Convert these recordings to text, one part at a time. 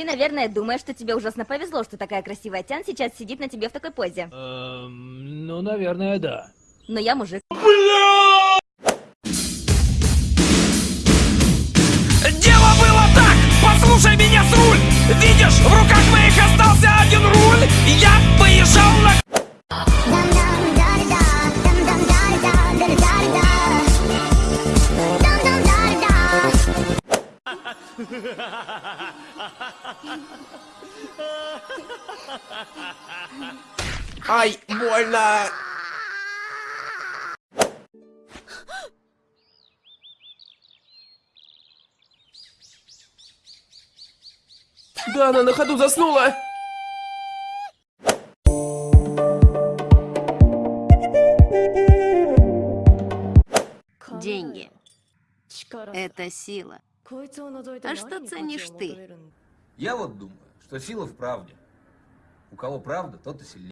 Ты, наверное, думаешь, что тебе ужасно повезло, что такая красивая Тян сейчас сидит на тебе в такой позе. Эм, ну, наверное, да. Но я мужик. Дело было так, послушай меня с руль Видишь, в руках моих остался Ай, больно! Да, она на ходу заснула! Деньги. Это сила. А что ценишь ты? Я вот думаю, что сила в правде. У кого правда, тот и сильнее.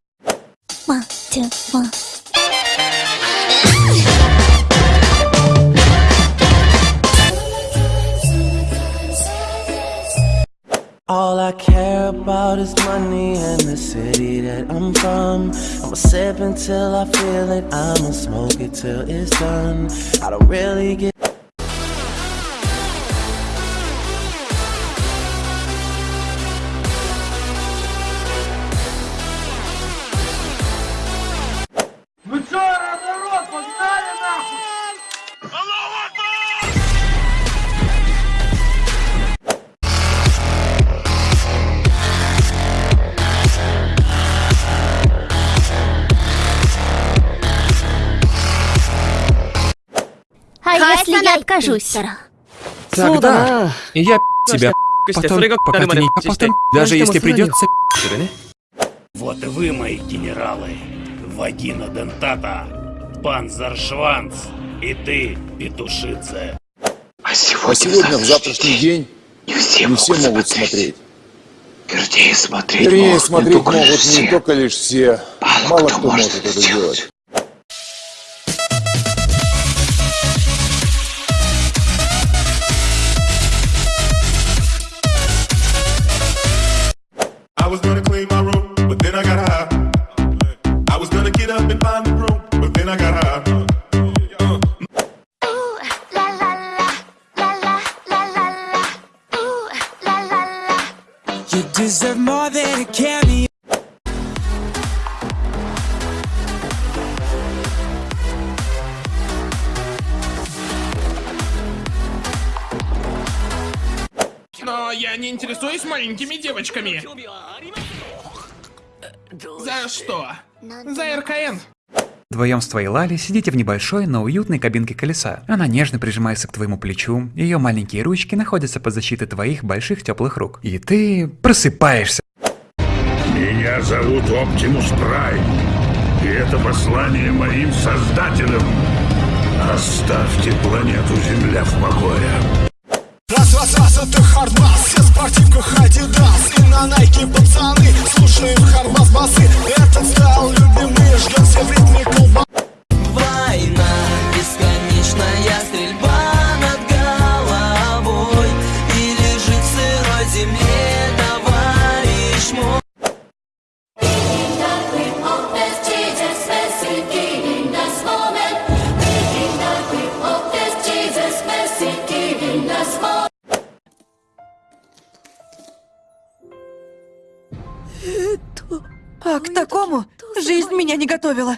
All I care about is money and the city that I'm from. I'ma sip until I feel it, I'ma smoke it till it's done. I don't really get. Я откажусь? Тогда я тебя потом, пока ты не потом, даже если придется Вот и вы, мои генералы. Вагина Дентата, Панзершванц и ты, Петушице. А сегодня, в завтрашний день не все, могут смотреть. Вернее, смотреть Вернее, смотреть могут не только лишь все. Мало кто может это сделать. I deserve more than a cameo. Но я не интересуюсь маленькими девочками За что? За РКН Вдвоем с твоей Лали сидите в небольшой, но уютной кабинке колеса. Она нежно прижимается к твоему плечу, ее маленькие ручки находятся под защитой твоих больших теплых рук. И ты просыпаешься. Меня зовут Оптимус Прайм, и это послание моим создателям. Оставьте планету Земля в покое. Раз, раз, раз, это хардбас Все в спортивках Адидас И на найке пацаны Слушаем хардбас басы. Этот стал любимый Ждем все в ритме колба А к такому жизнь меня не готовила.